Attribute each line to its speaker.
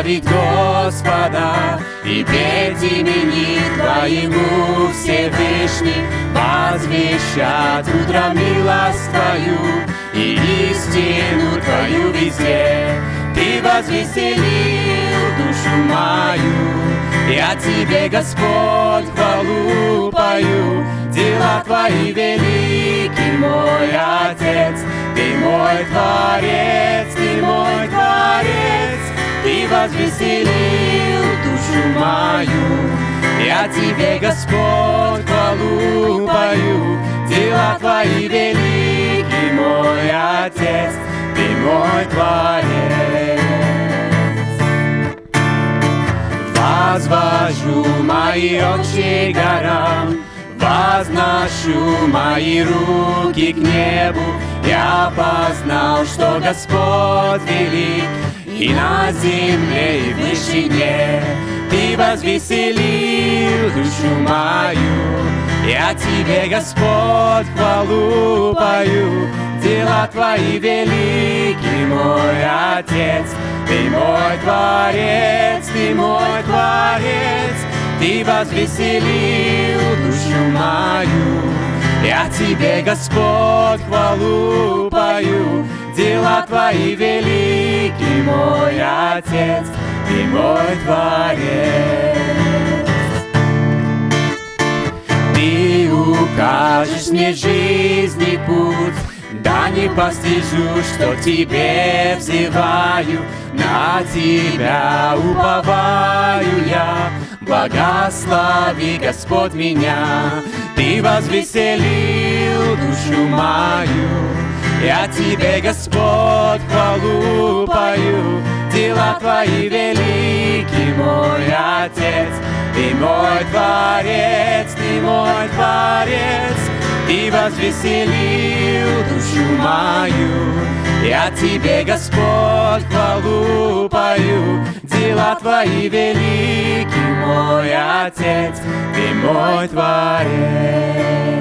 Speaker 1: славить Господа и петь имени Твоему Всевышний, возвещать утром милость Твою и истину Твою везде. Ты возвеселил душу мою, я Тебе, Господь, хвалу пою, дела Твои велики, мой Отец, Ты мой Творец, Ты возвеселил душу мою, я Тебе, Господь, хвалу пою, дела Твои велики, мой Отец, Ты мой Творец. Возвожу мои очи горам, Возношу мои руки к небу, Я познал, что Господь велик, И на земле, и в вышине Ты возвеселил душу мою. Я Тебе, Господь, хвалу пою, Дела Твои велики, мой Отец, Ты мой Творец, Ты мой Творец, Ты возвеселил душу мою. Я Тебе, Господь, хвалу пою, Дела Твои велики, мой Отец, Ты мой Творец. Ты укажешь мне жизни путь, да не постижу, что Тебе взываю, на Тебя уповаю я. Благослови, Господь, меня, Ты возвеселил душу. Я Тебе, Господь, хвалу пою, дела Твои велики, мой Отец. Ты мой Творец, Ты мой Творец, Ты возвеселил душу мою. Я Тебе, Господь, хвалу пою, дела Твои велики, мой Отец, Ты мой Творец.